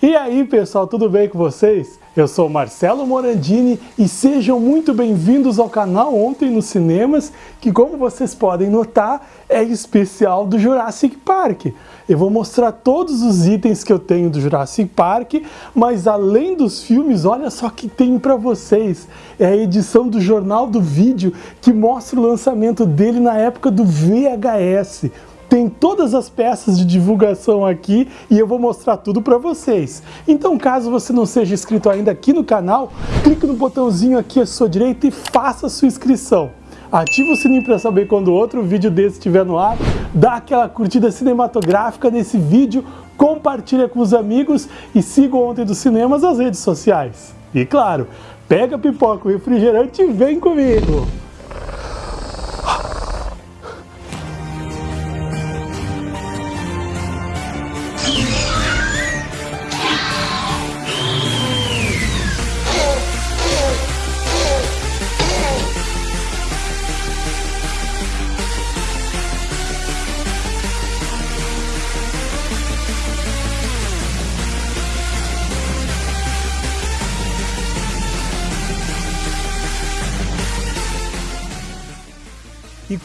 E aí pessoal, tudo bem com vocês? Eu sou Marcelo Morandini e sejam muito bem-vindos ao canal Ontem nos Cinemas, que como vocês podem notar, é especial do Jurassic Park. Eu vou mostrar todos os itens que eu tenho do Jurassic Park, mas além dos filmes, olha só que tem para vocês. É a edição do Jornal do Vídeo que mostra o lançamento dele na época do VHS. Tem todas as peças de divulgação aqui e eu vou mostrar tudo para vocês. Então caso você não seja inscrito ainda aqui no canal, clique no botãozinho aqui à sua direita e faça sua inscrição. Ativa o sininho para saber quando outro vídeo desse estiver no ar, dá aquela curtida cinematográfica nesse vídeo, compartilha com os amigos e siga Ontem dos Cinemas nas redes sociais. E claro, pega pipoca e refrigerante e vem comigo!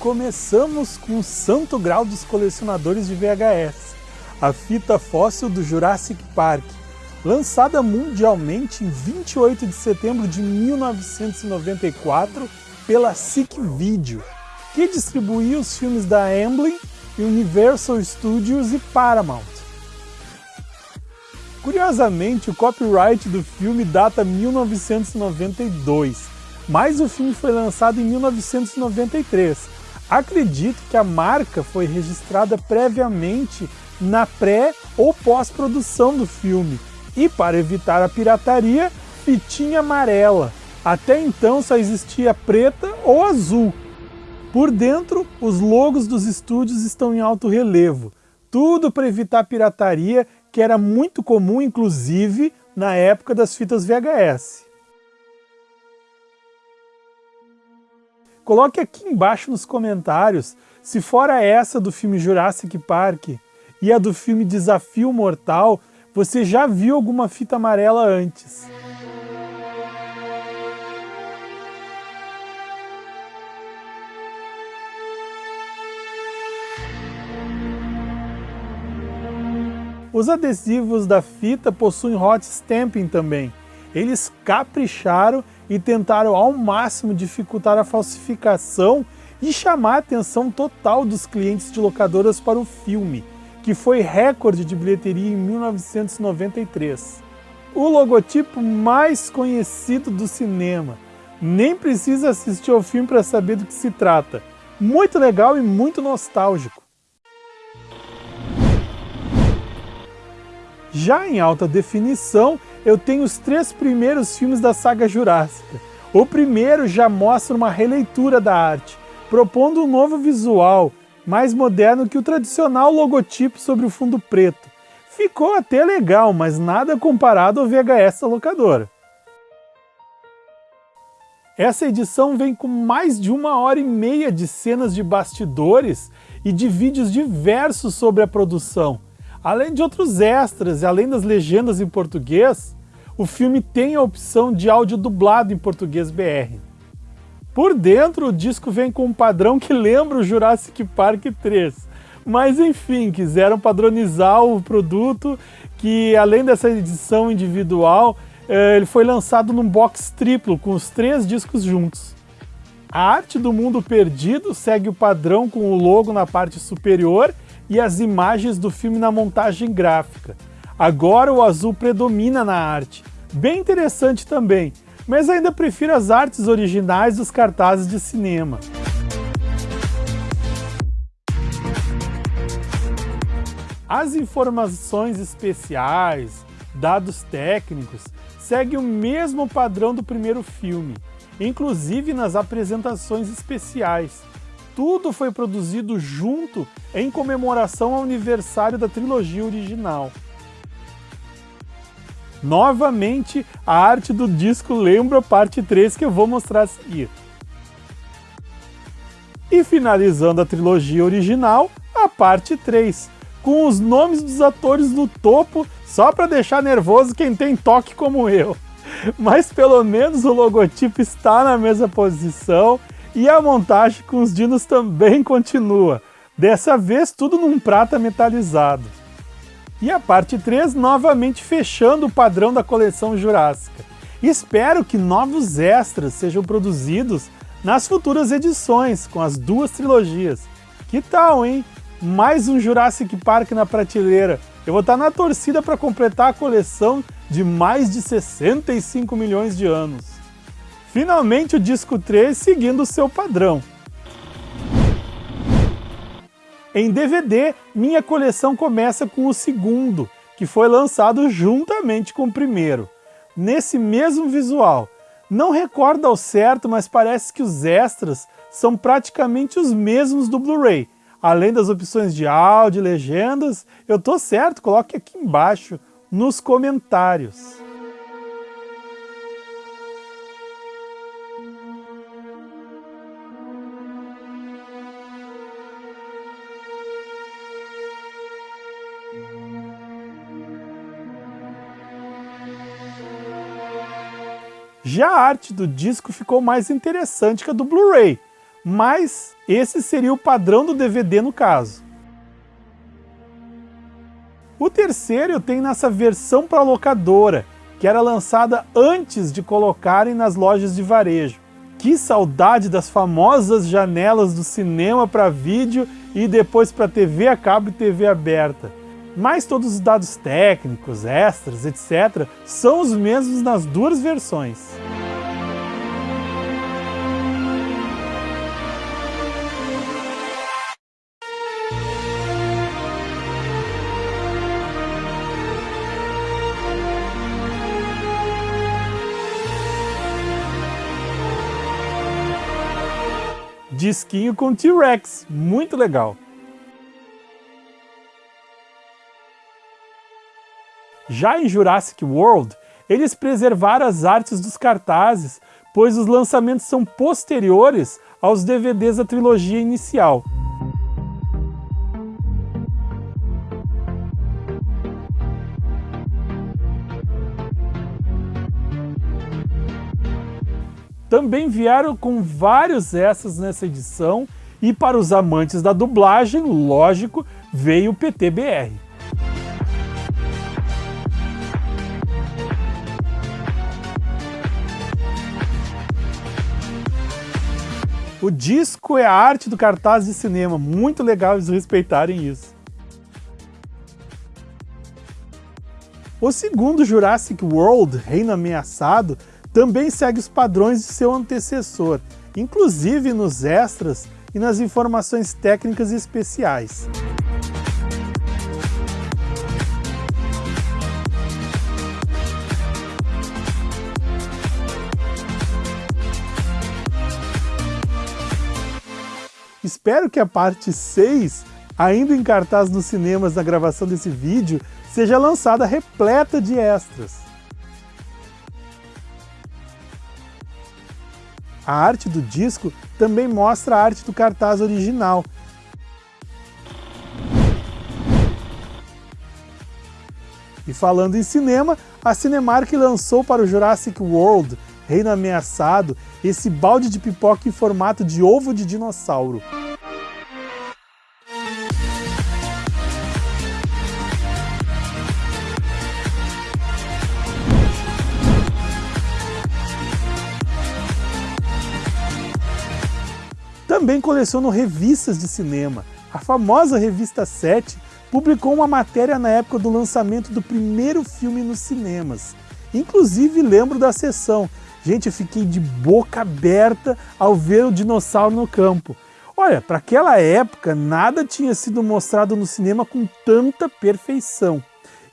Começamos com o santo grau dos colecionadores de VHS, a fita fóssil do Jurassic Park, lançada mundialmente em 28 de setembro de 1994 pela SICK Video, que distribuía os filmes da Amblin, Universal Studios e Paramount. Curiosamente, o copyright do filme data 1992, mas o filme foi lançado em 1993. Acredito que a marca foi registrada previamente na pré ou pós-produção do filme e, para evitar a pirataria, fitinha amarela. Até então só existia preta ou azul. Por dentro, os logos dos estúdios estão em alto relevo, tudo para evitar pirataria, que era muito comum, inclusive, na época das fitas VHS. Coloque aqui embaixo nos comentários se fora essa do filme Jurassic Park e a do filme Desafio Mortal, você já viu alguma fita amarela antes. Os adesivos da fita possuem hot stamping também. Eles capricharam e tentaram ao máximo dificultar a falsificação e chamar a atenção total dos clientes de locadoras para o filme, que foi recorde de bilheteria em 1993. O logotipo mais conhecido do cinema. Nem precisa assistir ao filme para saber do que se trata. Muito legal e muito nostálgico. Já em alta definição, eu tenho os três primeiros filmes da saga Jurássica. O primeiro já mostra uma releitura da arte, propondo um novo visual, mais moderno que o tradicional logotipo sobre o fundo preto. Ficou até legal, mas nada comparado ao VHS da locadora. Essa edição vem com mais de uma hora e meia de cenas de bastidores e de vídeos diversos sobre a produção, Além de outros extras e além das legendas em português, o filme tem a opção de áudio dublado em português BR. Por dentro, o disco vem com um padrão que lembra o Jurassic Park 3. Mas enfim, quiseram padronizar o produto, que além dessa edição individual, eh, ele foi lançado num box triplo, com os três discos juntos. A arte do Mundo Perdido segue o padrão com o logo na parte superior e as imagens do filme na montagem gráfica. Agora o azul predomina na arte. Bem interessante também, mas ainda prefiro as artes originais dos cartazes de cinema. As informações especiais, dados técnicos, seguem o mesmo padrão do primeiro filme, inclusive nas apresentações especiais tudo foi produzido junto em comemoração ao aniversário da trilogia original. Novamente, a arte do disco lembra a parte 3 que eu vou mostrar a seguir. E finalizando a trilogia original, a parte 3, com os nomes dos atores no topo só para deixar nervoso quem tem toque como eu. Mas pelo menos o logotipo está na mesma posição e a montagem com os dinos também continua. Dessa vez tudo num prata metalizado. E a parte 3 novamente fechando o padrão da coleção Jurássica. Espero que novos extras sejam produzidos nas futuras edições com as duas trilogias. Que tal, hein? Mais um Jurassic Park na prateleira. Eu vou estar na torcida para completar a coleção de mais de 65 milhões de anos. Finalmente o disco 3 seguindo o seu padrão. Em DVD, minha coleção começa com o segundo, que foi lançado juntamente com o primeiro. Nesse mesmo visual. Não recordo ao certo, mas parece que os extras são praticamente os mesmos do Blu-ray. Além das opções de áudio e legendas, eu tô certo, coloque aqui embaixo nos comentários. Já a arte do disco ficou mais interessante que a do Blu-ray, mas esse seria o padrão do DVD no caso. O terceiro tem nessa versão para locadora, que era lançada antes de colocarem nas lojas de varejo. Que saudade das famosas janelas do cinema para vídeo e depois para TV a cabo e TV aberta mas todos os dados técnicos, extras, etc. são os mesmos nas duas versões. Disquinho com T-Rex, muito legal. Já em Jurassic World, eles preservaram as artes dos cartazes, pois os lançamentos são posteriores aos DVDs da trilogia inicial. Também vieram com vários extras nessa edição e para os amantes da dublagem, lógico, veio o PTBR. O disco é a arte do cartaz de cinema, muito legal eles respeitarem isso. O segundo Jurassic World, Reino Ameaçado, também segue os padrões de seu antecessor, inclusive nos extras e nas informações técnicas especiais. Espero que a parte 6, ainda em cartaz nos cinemas na gravação desse vídeo, seja lançada repleta de extras. A arte do disco também mostra a arte do cartaz original. E falando em cinema, a Cinemark lançou para o Jurassic World Reino Ameaçado, esse balde de pipoca em formato de ovo de dinossauro. Coleciono revistas de cinema. A famosa revista 7 publicou uma matéria na época do lançamento do primeiro filme nos cinemas. Inclusive lembro da sessão, Gente, eu fiquei de boca aberta ao ver o dinossauro no campo. Olha, para aquela época, nada tinha sido mostrado no cinema com tanta perfeição.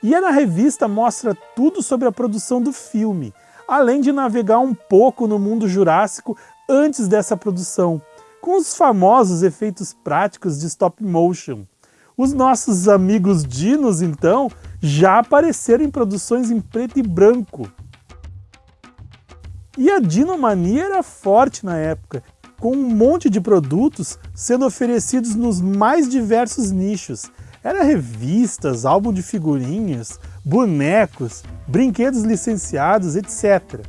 E a na revista mostra tudo sobre a produção do filme, além de navegar um pouco no mundo jurássico antes dessa produção, com os famosos efeitos práticos de stop motion. Os nossos amigos dinos, então, já apareceram em produções em preto e branco. E a Dinomania era forte na época, com um monte de produtos sendo oferecidos nos mais diversos nichos. Era revistas, álbum de figurinhas, bonecos, brinquedos licenciados, etc.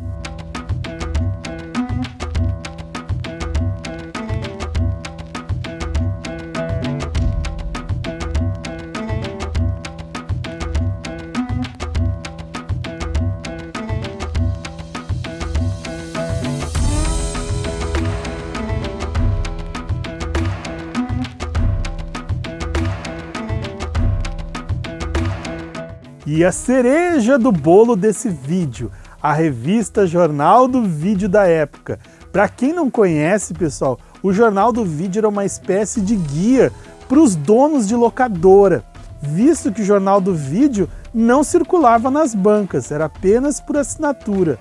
E a cereja do bolo desse vídeo, a revista Jornal do Vídeo da época. Para quem não conhece, pessoal, o Jornal do Vídeo era uma espécie de guia para os donos de locadora, visto que o Jornal do Vídeo não circulava nas bancas, era apenas por assinatura.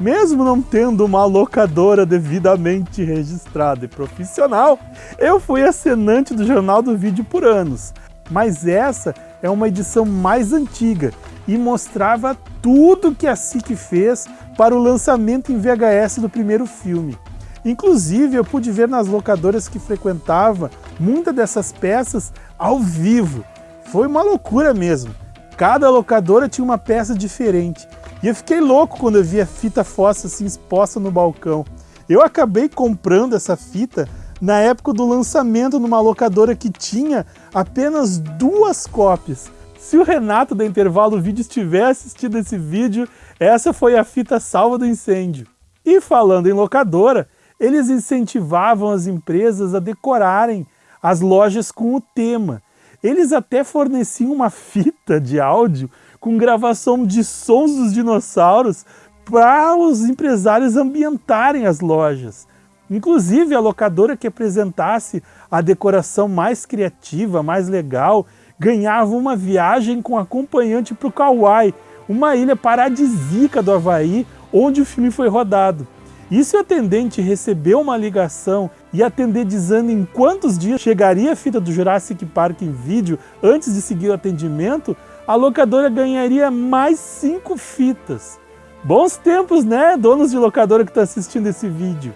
Mesmo não tendo uma locadora devidamente registrada e profissional, eu fui assinante do Jornal do Vídeo por anos. Mas essa é uma edição mais antiga e mostrava tudo que a SIC fez para o lançamento em VHS do primeiro filme. Inclusive, eu pude ver nas locadoras que frequentava muitas dessas peças ao vivo. Foi uma loucura mesmo. Cada locadora tinha uma peça diferente. E eu fiquei louco quando eu vi a fita fossa assim exposta no balcão. Eu acabei comprando essa fita na época do lançamento numa locadora que tinha apenas duas cópias. Se o Renato da Intervalo Vídeo estiver assistindo esse vídeo, essa foi a fita salva do incêndio. E falando em locadora, eles incentivavam as empresas a decorarem as lojas com o tema. Eles até forneciam uma fita de áudio com gravação de sons dos dinossauros para os empresários ambientarem as lojas. Inclusive, a locadora que apresentasse a decoração mais criativa, mais legal, ganhava uma viagem com acompanhante para o Kauai, uma ilha paradisíaca do Havaí, onde o filme foi rodado. E se o atendente recebeu uma ligação e atender dizendo em quantos dias chegaria a fita do Jurassic Park em vídeo antes de seguir o atendimento, a locadora ganharia mais cinco fitas. Bons tempos, né, donos de locadora que estão tá assistindo esse vídeo.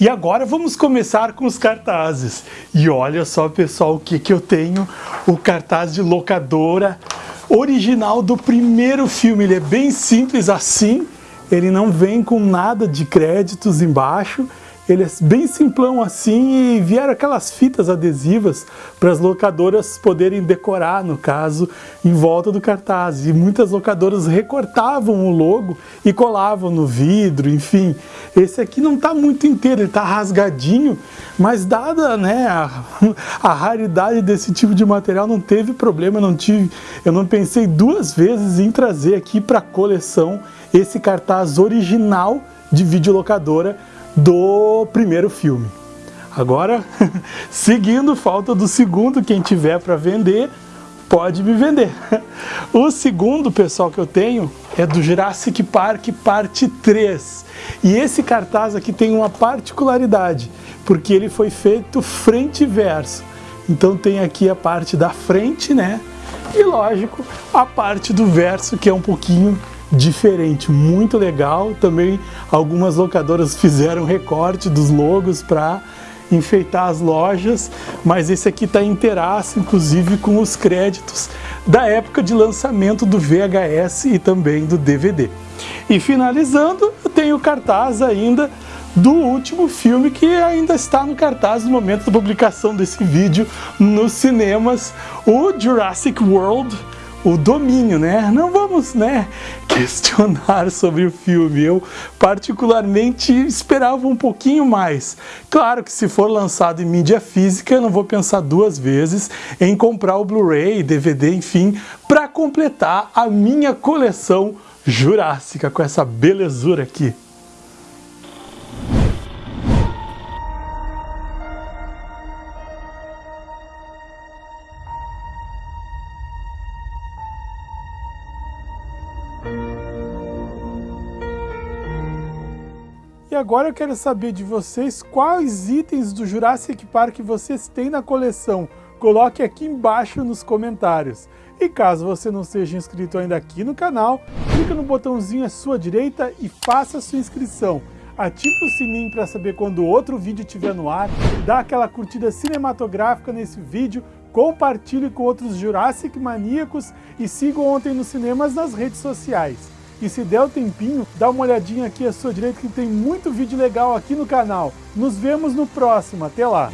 E agora vamos começar com os cartazes. E olha só, pessoal, o que, que eu tenho. O cartaz de locadora original do primeiro filme. Ele é bem simples assim. Ele não vem com nada de créditos embaixo. Ele é bem simplão assim e vieram aquelas fitas adesivas para as locadoras poderem decorar, no caso, em volta do cartaz. E muitas locadoras recortavam o logo e colavam no vidro, enfim. Esse aqui não está muito inteiro, ele está rasgadinho, mas dada né, a, a, raridade desse tipo de material, não teve problema, não, tive, eu não pensei duas vezes em trazer aqui para a coleção esse cartaz original de videolocadora do primeiro filme. Agora, seguindo, falta do segundo, quem tiver para vender, pode me vender. O segundo, pessoal, que eu tenho é do Jurassic Park parte 3. E esse cartaz aqui tem uma particularidade, porque ele foi feito frente e verso. Então tem aqui a parte da frente, né? E lógico, a parte do verso que é um pouquinho diferente, muito legal. Também algumas locadoras fizeram recorte dos logos para enfeitar as lojas, mas esse aqui está inteiraço, inclusive com os créditos da época de lançamento do VHS e também do DVD. E finalizando, eu tem o cartaz ainda do último filme que ainda está no cartaz no momento da publicação desse vídeo nos cinemas, o Jurassic World o domínio, né? Não vamos, né, questionar sobre o filme. Eu particularmente esperava um pouquinho mais. Claro que se for lançado em mídia física, eu não vou pensar duas vezes em comprar o Blu-ray, DVD, enfim, para completar a minha coleção jurássica com essa belezura aqui. Agora eu quero saber de vocês quais itens do Jurassic Park vocês têm na coleção. Coloque aqui embaixo nos comentários. E caso você não seja inscrito ainda aqui no canal, clica no botãozinho à sua direita e faça sua inscrição. Ative o sininho para saber quando outro vídeo estiver no ar, dá aquela curtida cinematográfica nesse vídeo, compartilhe com outros Jurassic maníacos e siga Ontem nos Cinemas nas redes sociais. E se der o tempinho, dá uma olhadinha aqui à sua direita que tem muito vídeo legal aqui no canal. Nos vemos no próximo, até lá!